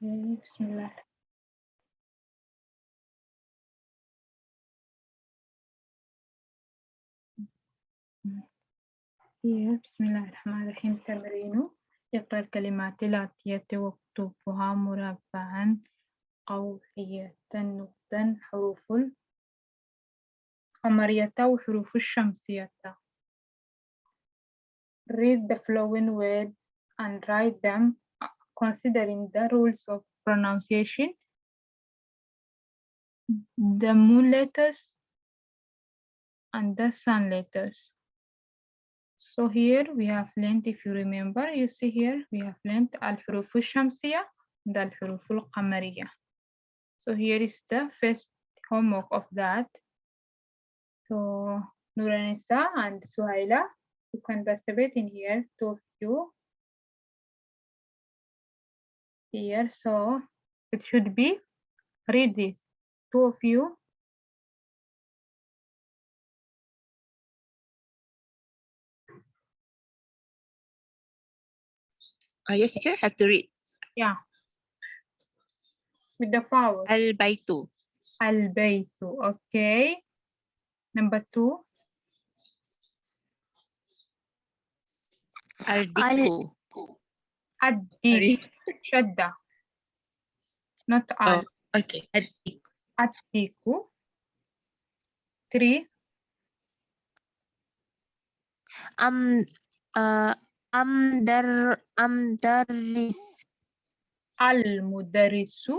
Okay, Bismillah. Here, بسم الله الرحمن الرحيم. تمرين اقرأ الكلمات الآتية واكتبها مربعا. قوحية نقطا حروف القمرية وحروف الشمسية. Read the following words and write them. considering the rules of pronunciation, the moon letters and the sun letters. So here we have learned, if you remember, you see here we have learned al-huruf al-shamsiya and al-huruf al-qamariya. So here is the first homework of that. So Nuranisa and Suhaila, you can participate in here, two of you here, so it should be, read this, two of you. Oh, yes, teacher, have to read. Yeah. With the vowels. Al-Baitu. Al-Baytu, okay. Number two, Al-Diku. Addi, Shadda. Not al, Oh, okay. Ad-Diku. Addiku. Three, am uh, amdar amdaris Al-Mudarrisu.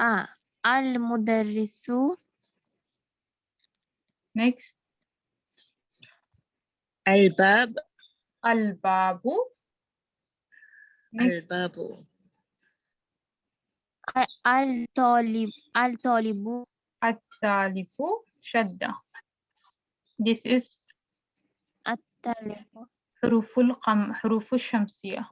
ah al mudarrisu Next, Al-Bab. Al-Babu. الباب الطالب الطالب. الطالب. شدة. This is الطالب. حروف القم حروف الشمسية.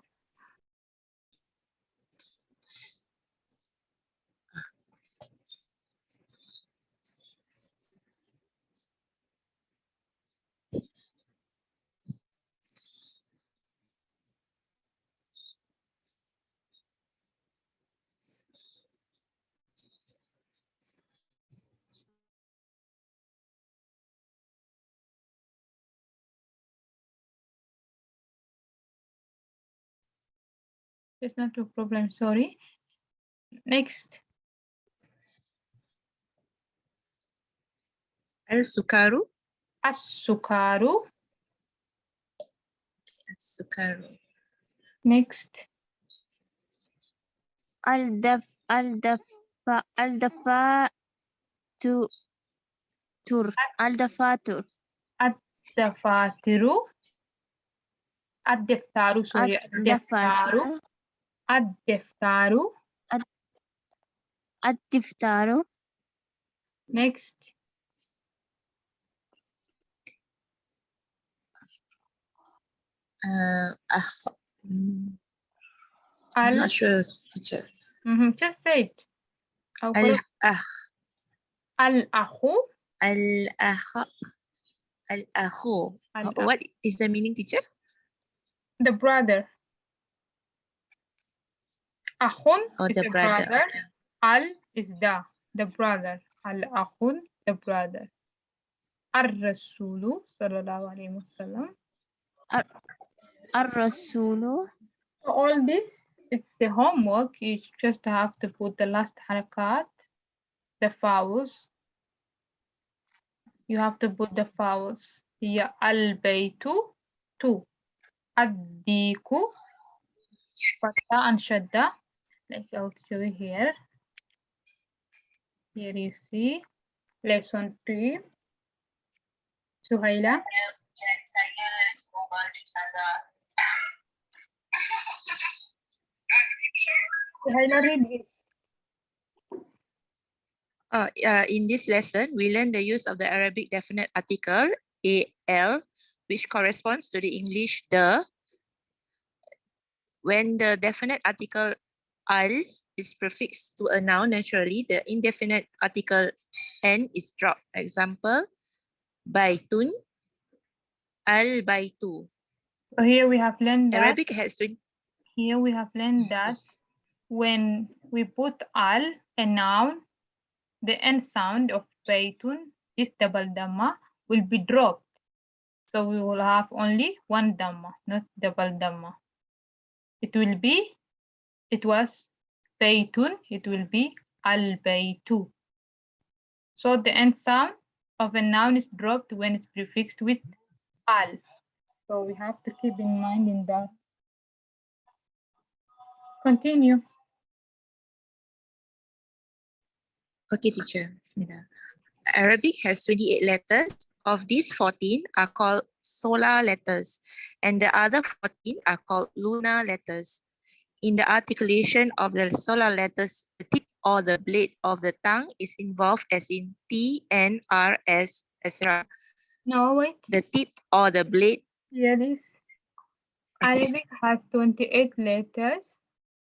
It's not a problem, sorry. Next, Al-Sukaru. As-Sukaru. Al-Sukaru. Next, al daf al dafa al dafa tu tur al dafatur Dafatiru. Ad-Diftaru, sorry. Ad-Diftaru. Ad-Dafatiru. Ad-Diftaru. ad diftaru Next, Uh, ah, mm, Al. I'm not sure, teacher. Mhm, Just say it. أو Al قول ah Al-Akhu. al ah al akhu. Al-akh. What is the meaning, teacher? The brother. Akhun Oh, is the the brother. brother. Al is the, the brother. Al-Akhun, the brother. Ar-Rasulu, sallallahu alayhi wa sallam. ar rasulu So all this, it's the homework. You just have to put the last harakat, the vowels. You have to put the vowels. Ya al-baytu, two. Ad-diku, fatha and shadda. Like I'll show you here. Here you see lesson three. Suhaila. Suhaila, read this. Uh, uh, in this lesson, we learn the use of the Arabic definite article al, which corresponds to the English the. When the definite article al is prefixed to a noun naturally, the indefinite article n is dropped. Example, baitun, al baitu. So here we have learned that Arabic has 20, Here we have learned that when we put al, a noun, the end sound of baytun, this double dhamma, will be dropped. So we will have only one dhamma, not double dhamma. It will be, it was baytun, it will be al baytu. So the end sound of a noun is dropped when it's prefixed with al. So we have to keep in mind in that. Continue. Okay, teacher. Bismillah. Arabic has 28 letters. Of these, 14 are called solar letters, and the other 14 are called lunar letters. In the articulation of the solar letters, the tip or the blade of the tongue is involved as in T, N, R, S, etc. No, wait. The tip or the blade Here is Okay. Arabic has 28 letters.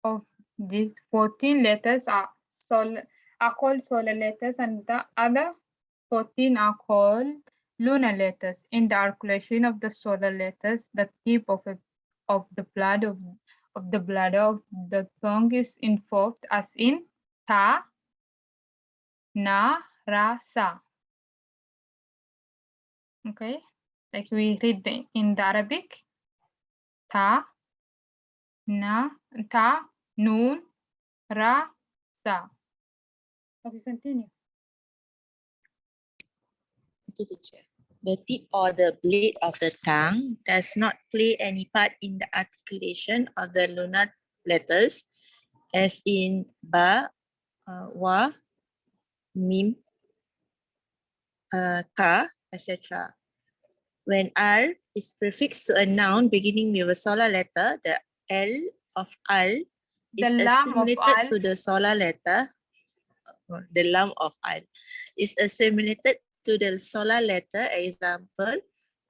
Of these 14 letters are sol are called solar letters and the other 14 are called lunar letters. In the articulation of the solar letters, the tip of a, of the blood of, of the bladder of the tongue is involved as in ta, na, ra, sa. Okay, like we read the, in the Arabic, ta, na, ta, noon, ra, sa. Okay, continue. Okay, teacher. The tip or the blade of the tongue does not play any part in the articulation of the lunar letters, as in ba, uh, wa, mim, uh, ka, etc. When al is prefixed to a noun beginning with a solar letter, the l of al is assimilated to the solar letter. uh, The lam of al is assimilated to the solar letter. Example,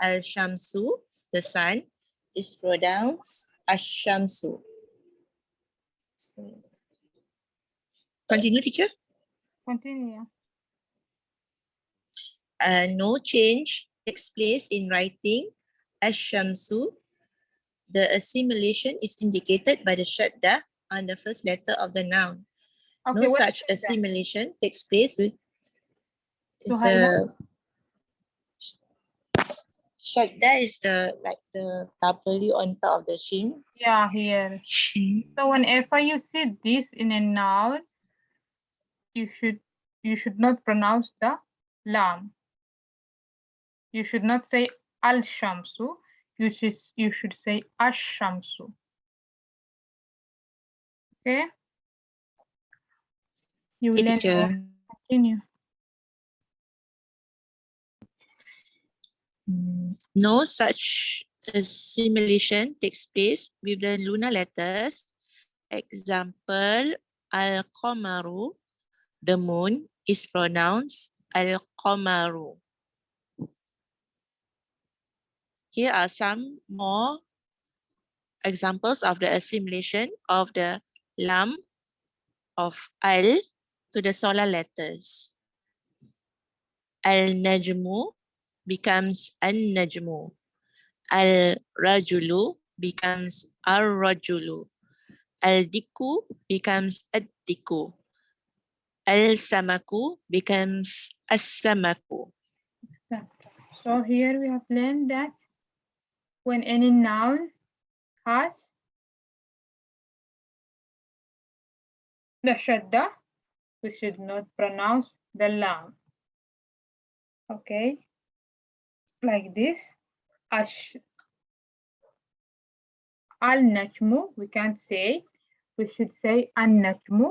al shamsu, the sun, is pronounced ashamsu. So, continue, teacher. Continue. uh, no change takes place in writing ashamsu. The assimilation is indicated by the shadda on the first letter of the noun. Okay, no such assimilation takes place with To is a shadda is the like the W on top of the shin. Yeah, here. So whenever you see this in a noun, you should you should not pronounce the lam. You should not say al shamsu. You should you should say ash shamsu. Okay. You will Continue. No such assimilation takes place with the lunar letters. Example, al-qamaru, the moon, is pronounced al-qamaru. Here are some more examples of the assimilation of the lam of al to the solar letters. Al-najmu becomes an-najmu. Al-rajulu becomes ar-rajulu. Al-diku becomes ad-diku. Al-samaku becomes as-samaku. So here we have learned that when any noun has the shadda, we should not pronounce the lam. Okay, like this. Ash al najmu, we can't say. We should say an najmu,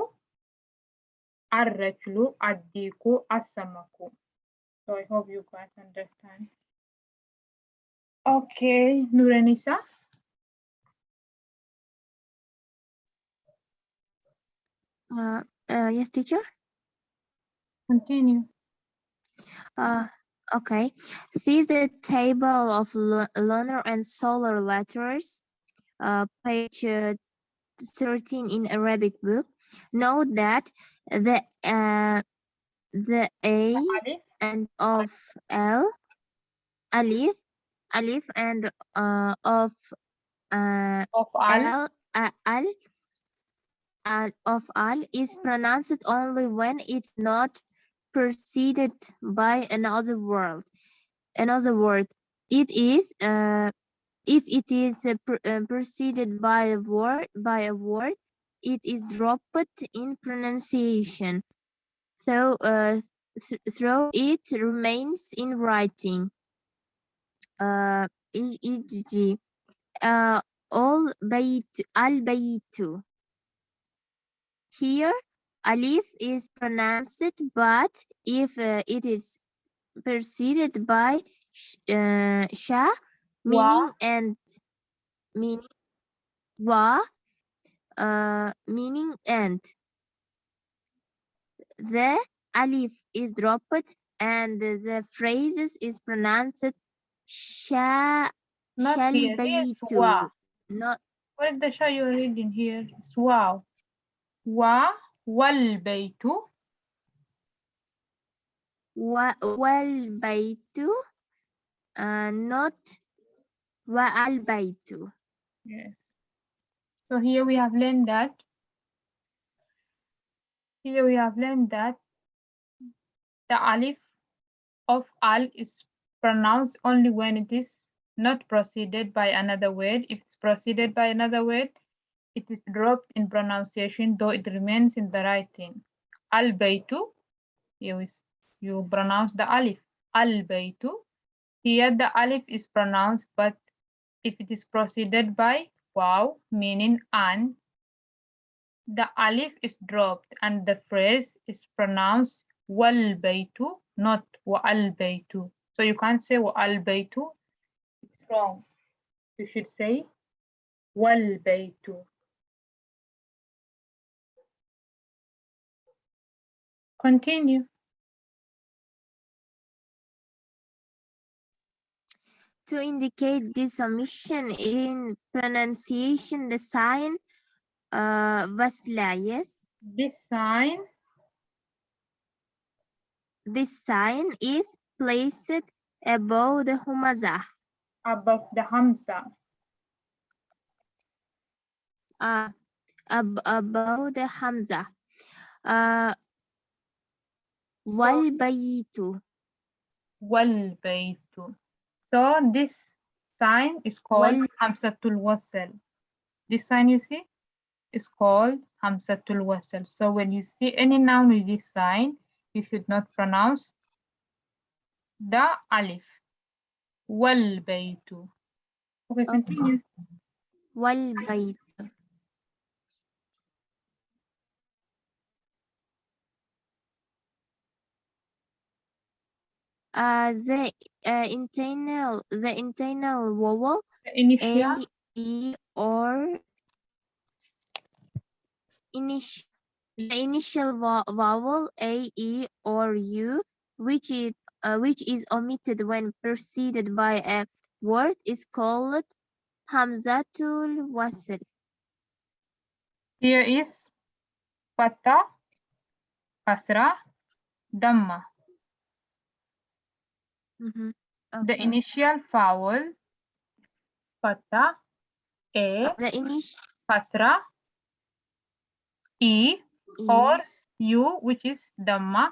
ar rajlu, ad diku, as-samaku. So I hope you guys understand. Okay, Nuranisa. Uh, uh, yes, teacher. Continue. Uh, okay. See the table of lunar and solar letters, uh, page uh, 13 in Arabic book. Note that the uh, the A and of L, alif, alif and uh, of uh, of al, uh, al, al of al is pronounced only when it's not preceded by another word. Another word. It is uh, if it is uh, uh, preceded by a word by a word, it is dropped in pronunciation. So uh, th- through it remains in writing. Uh, e-. Uh, all bayt al baytu. Here, alif is pronounced, but if uh, it is preceded by sh- uh, sha, meaning and meaning wa, uh, meaning and. The alif is dropped and the phrases is pronounced sha Not shall here. Wa. Not What is the sha you're reading here? It's wow. Wa wal baytu. wa wal baytu, uh, not wa al baytu. Yes. So here we have learned that. Here we have learned that the alif of al is pronounced only when it is not preceded by another word. If it's preceded by another word, it is dropped in pronunciation, though it remains in the writing. Al baytu, you, you pronounce the alif. Al baytu. Here the alif is pronounced, but if it is preceded by wow, meaning an, the alif is dropped and the phrase is pronounced wal baytu, not wa al baytu. So you can't say wa al baytu. It's wrong. You should say wal baytu. Continue. To indicate this omission in pronunciation, the sign uh, wasla, yes? This sign This sign is placed above the humazah. above the hamza. uh, ab above the hamza. Uh, wal bayitu. So this sign is called Wal- hamzatul wasl. This sign you see is called hamzatul wasl. So when you see any noun with this sign, you should not pronounce the alif. Wal baytu. Okay, continue. Wal Uh, the uh, internal the internal vowel initial. A e or initial the initial vo- vowel a e or u which is uh, which is omitted when preceded by a word is called hamzatul wasl. Here is fatha, kasra, dhamma. Mhm. The Okay. initial vowel fatha, a, the initial kasra, e, e or u, which is dhamma,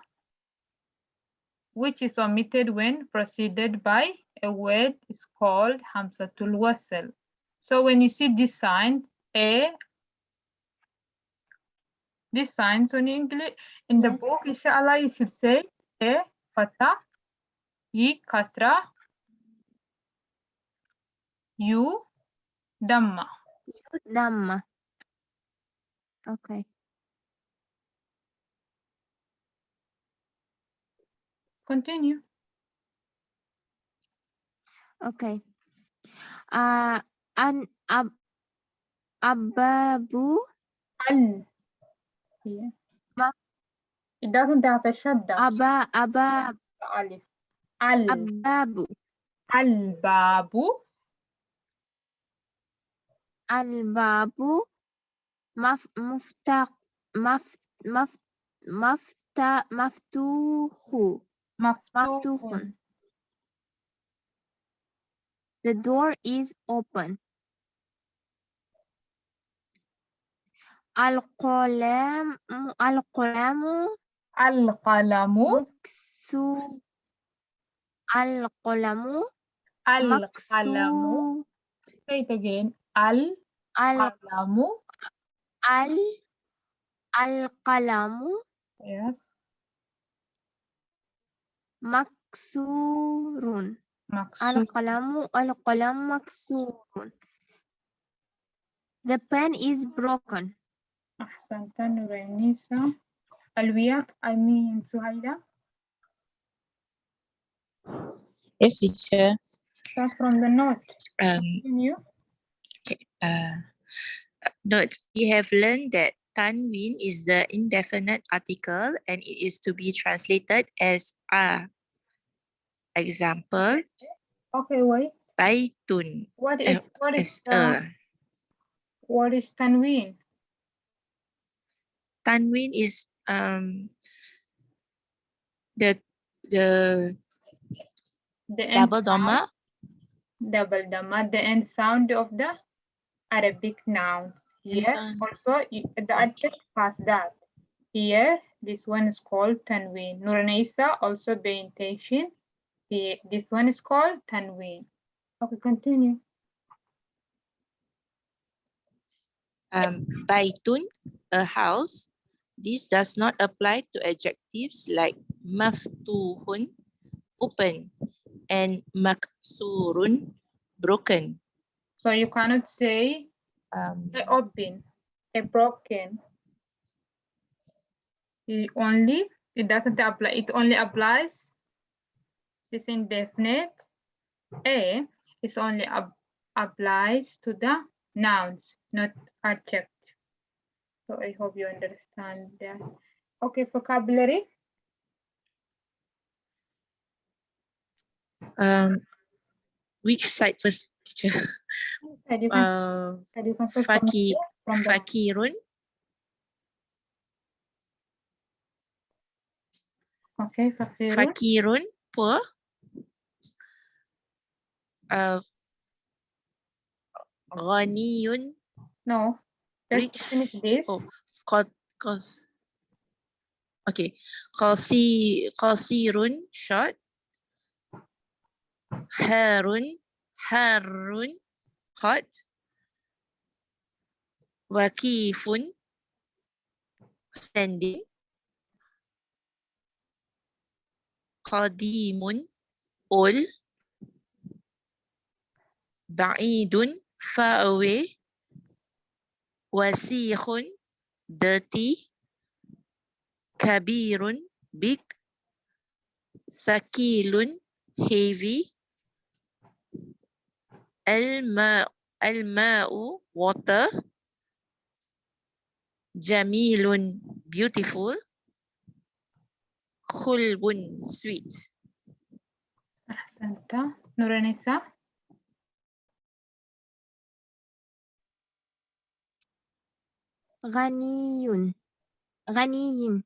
which is omitted when preceded by a word is called hamzatul wasl. So when you see these signs, a, these signs on English in the book, inshallah, you should say a, fatha, e, kasra, u, dhamma. dhamma. Okay. Continue. Okay. Uh, an ab ababu Al. Ma- It doesn't have a shadda. aba aba alif. Al. Al-babu. Al-babu. Al-babu. Maf, mufta, maf, maf, mafta, maftuhu. Maftuhun. The door is open. Al qalam. Al-qalamu. Al-qalamu. القلم Al-qalamu. مكسو Say it again. ال Al-qalamu. ال القلم Yes. مكسور Maksud. القلم القلم مكسور The pen is broken. أحسنت نورانيسا. Alvia, I mean Suhaila. Yes, teacher. Start from the note. Um, Continue. uh, note, we have learned that Tanwin is the indefinite article and it is to be translated as a. Example, Okay, wait. baitun What Eh, is what is uh, what is tanween? Tanwin is um the the The double doma double dhamma, the end sound of the Arabic nouns. Here sound. also the adjective past that. Here this one is called tanween. Nuranisa also pay attention. This one is called tanween. Okay, continue. um baitun a house. This does not apply to adjectives like maftuhun open and maksurun broken. So you cannot say Um, a open, a broken. It only, it doesn't apply, it only applies this indefinite. A is only ap- applies to the nouns, not adjective. So I hope you understand that. Okay, vocabulary. Um, which side first, teacher? Said you can, Uh, said you can say faki, here, from the fakirun, okay, fakirun, fakirun, poor. Uh, ghaniyun, no. Let's Rich. finish this. Oh, Qas, qas. Okay, qasi, qasirun, short. Harun, harun, hot. Wakifun, standing. Qadimun, old. Ba'idun, far away. Wasikhun, dirty. Kabirun, big. Sakilun, heavy. الماء الماء water جميل beautiful خلب sweet. أحسنت. نورانيسا؟ غني. غني.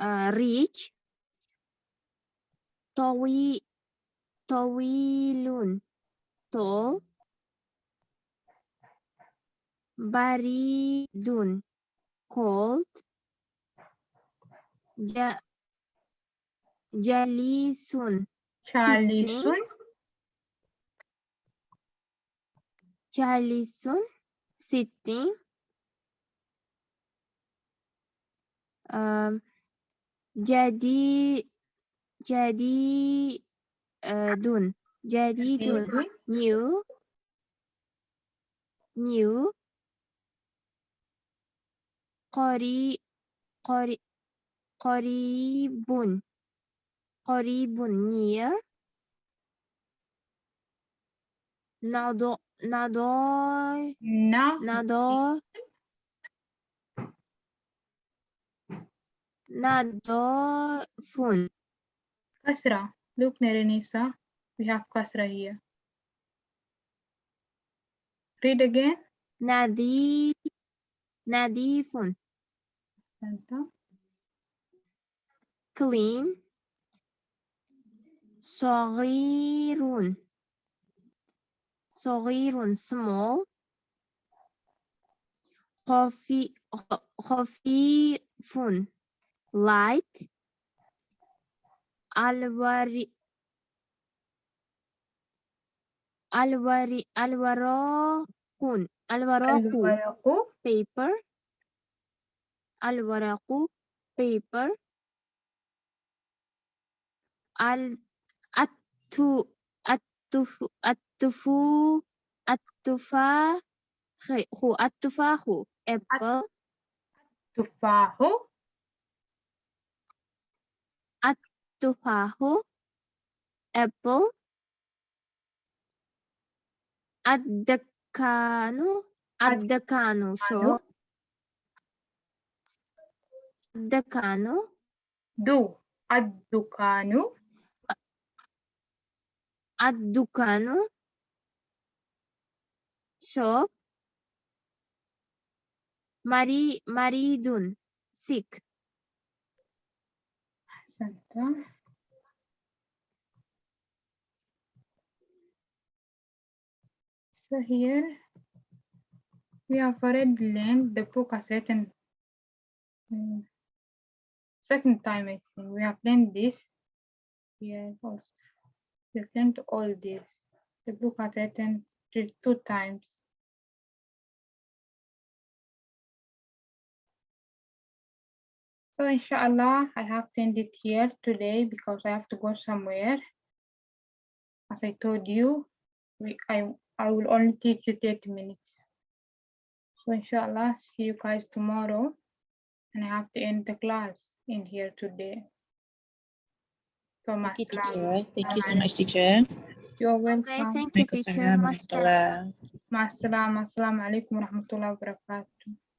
uh, طويل. طويل tall بريد cold ج جليس Chalisun. جالس sitting um, jadi jadi uh, dun. Jadi dun. New. New. Qori. Qori. Qoribun. Qoribun. Near. Nado. Nado. No. Nado. Nado. Fun. كسرة Look, Nerenisa, we have Kasra here. Read again. Nadi, nadifun. Santa. Clean. Sorirun. Sorirun, small. Coffee. Coffee. Fun. light. Alvari, Alvari, Alvaro Kun, Alvaro paper, Alvaraku, paper, Al, Attu, Attufu, Attufu, Attufa, Attufahu, apple, Attufahu, tufahu, apple, addakanu, addakanu, so addakanu, do, addukanu, addukanu, shop, mari, maridun, sick. So here we have already learned the book has written second time I think we have learned this. Yeah, also. We've learned all this. The book has written two times. So inshallah, I have to end it here today because I have to go somewhere. As I told you, we I I will only teach you 30 minutes. So inshallah, see you guys tomorrow. And I have to end the class in here today. So Okay, masalam. teacher. Thank you so much, teacher. You're okay welcome. thank you teacher Waalaikumsalam master warahmatullah. Masalam. Assalamu alaikum warahmatullahi wabarakatuh.